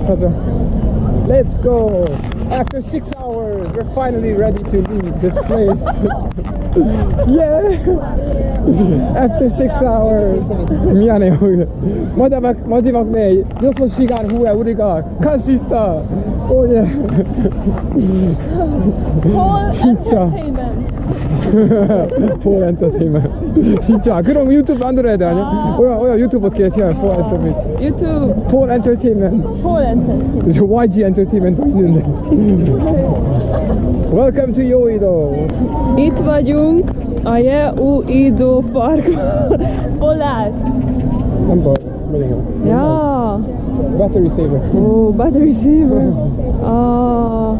예, 가자. Let's go. After six hours, we're finally ready to leave this place. yeah. After six hours. 미안해요. 마지막 마지막 내 6시간 후에 우리가 갈 수 있다. 오 예. Whole 진짜. entertainment. For entertainment. 진짜 그럼 유튜브 만들어야 돼 아니야? 오야 오야 유튜브 어떻게 해? 시간 for entertainment. YouTube. For entertainment. Whole entertainment. 저 YG 엔터테인먼트 있는데. Welcome to Yoido. Itt vagyunk a Jeuido Parkban. Hol állt? Nem baj, megyek el. Ja. Battery saver. Ó, battery saver. Ah,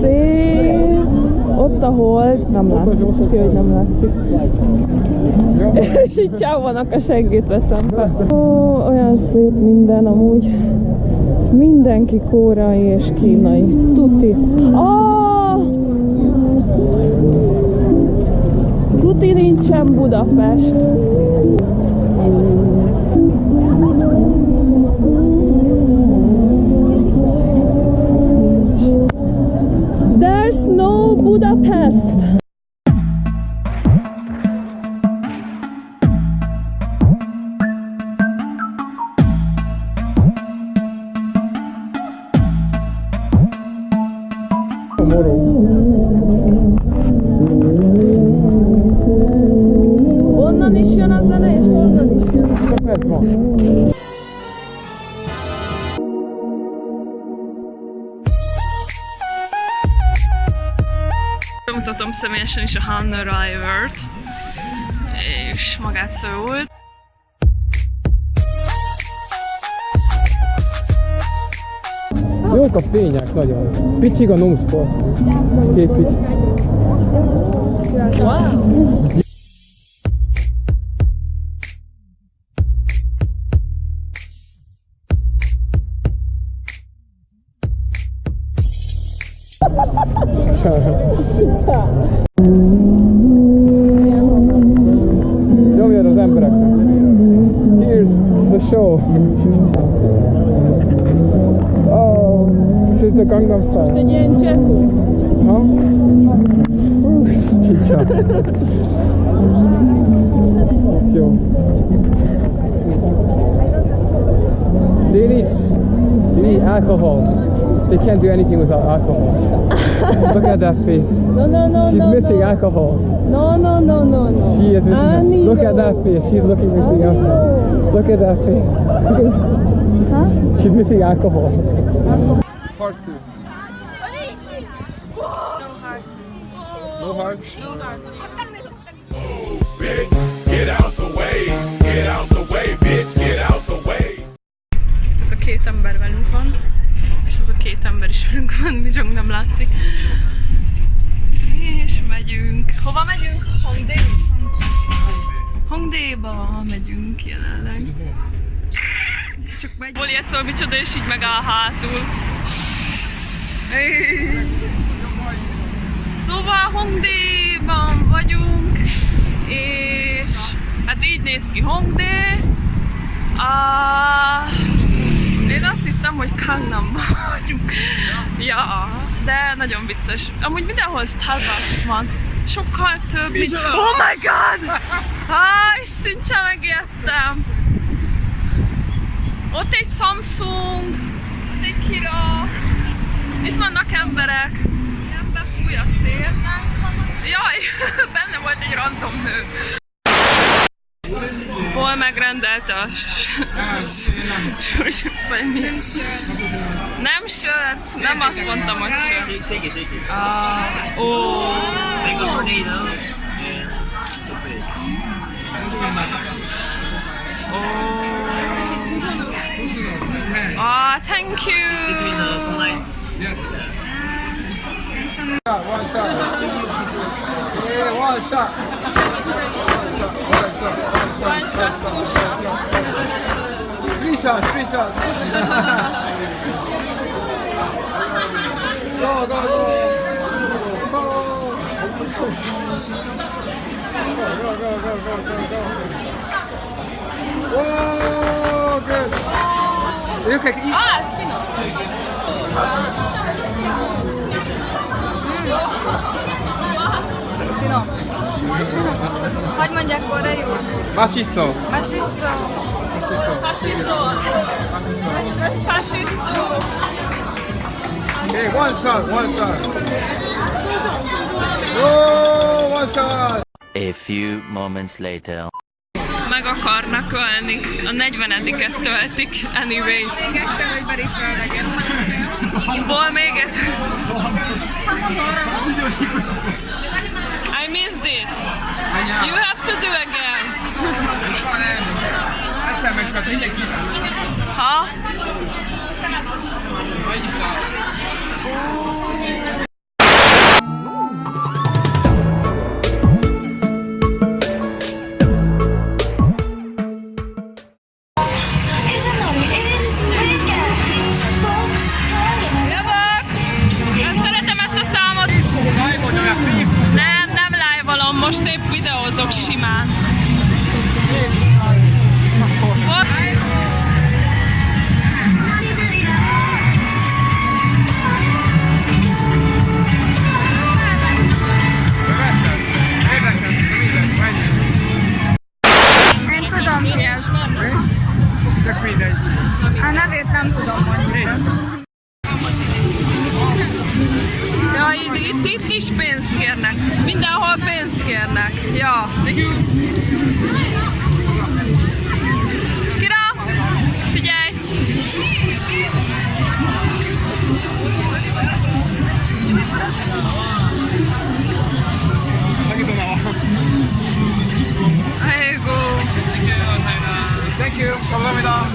szép. Ott a hold. Nem látszik. Ki, hogy nem látszik. És itt csávónak a seggét veszem. Ó, olyan szép minden amúgy. Mindenki kórai és kínai. Tuti. Ah! Tuti nincsen Budapest. Bemutatom személyesen is a Hanna Rivert, és magát Szöult. Jók a fények nagyon. Picsig a nósport. Két pici. Perfetto! Io zijn ero Here's the show. Oh, dit is de Gangnam Style. To nie cieku. No? Cicia. Alcohol. They can't do anything without alcohol. Look at that face. No, no, no, She's no, missing no. alcohol. No, no, no, no, no. She is missing. Annie, Look at that face. She's looking missing alcohol. Look at that face. Look at- She's missing alcohol. Part two. No heart. bitch. Megyünk jelenleg. Csak megy. Ilyet szól, micsoda, és így megáll hátul. Szóval Hongdae-ban vagyunk, és hát így néz ki Hongdae. Ah, én azt hittem, hogy Gangnamban vagyunk. Ja, de nagyon vicces. Amúgy mindenhol Starbucks van. Sokkal több, mint... Oh my god! Ah, sincsen megijedtem. Ott egy Samsung, ott egy Kira. Itt vannak emberek. Ilyen befúj a szél. Jaj, benne volt egy random nő. Paul megrendelte a mi? Nem sört, nem azt mondtam, hogy sört. Shake it, shake it. Ah, ó, Make a tornado. ah, thank This is you. the line. Shot, one shot. Yeah, one shot. One shot. One shot. One shot. One shot, two shot. Three shots. 이렇게 이... 아 스피너 스피너 하지만 약과래요 맛있어. 맛있어. 맛있어. 맛있어. 맛있어. 맛있어. Okay, one shot, one shot. Oh, one shot. A few moments later. Meg akarnak ölni. A 40-et töltik. Anyway. Még egyszer, hogy Bari felvegyem. Ból még ez. I missed it. You have to do again. Egyszer meg csak mindenki. Ha? Hogy is Oh. Is pénzt kérnek. Mindenhol pénzt kérnek. Ja. Kira! Figyelj! Go! Thank you. Kamsahamnida.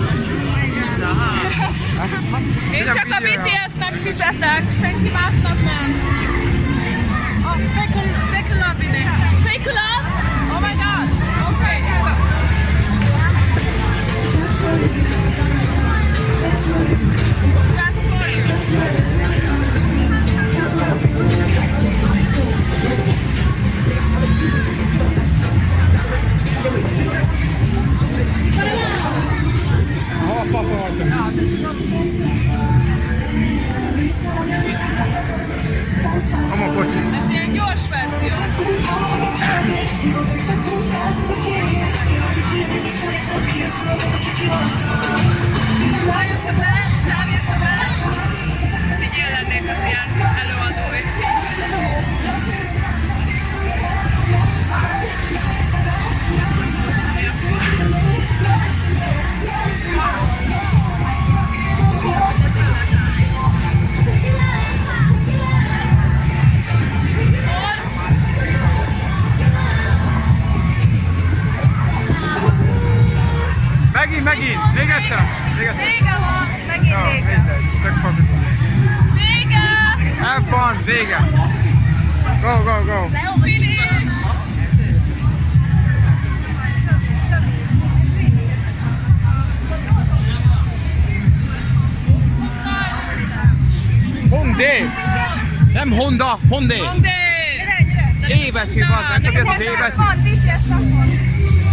Én csak a BTS-nek fizetek, senki másnak nem. Fake Love ide. Fake Love? Oh my god! Okay. Fun. Vége. Go, go, go. Hondé. Nem Honda, Hondé. Monday! Évetű az, nem ez az évetű? Van, BTS napon.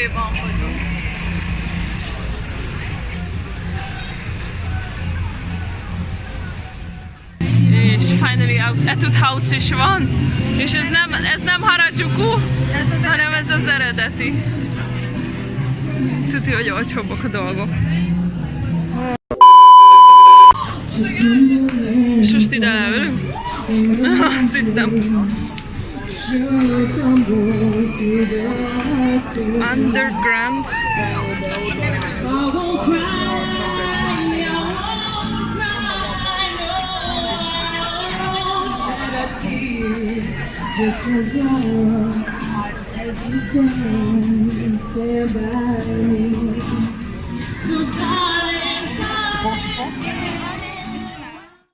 Hongdae-ban vagyunk. És finally. Etude House is van, és ez nem, ez nem Harajuku, Ez az hanem ez az eredeti. Tudja, hogy olcsóbbak a dolgok. És most ide leülünk? Azt hittem. Underground. Just as long as you stand, stand by me. So darling, darling,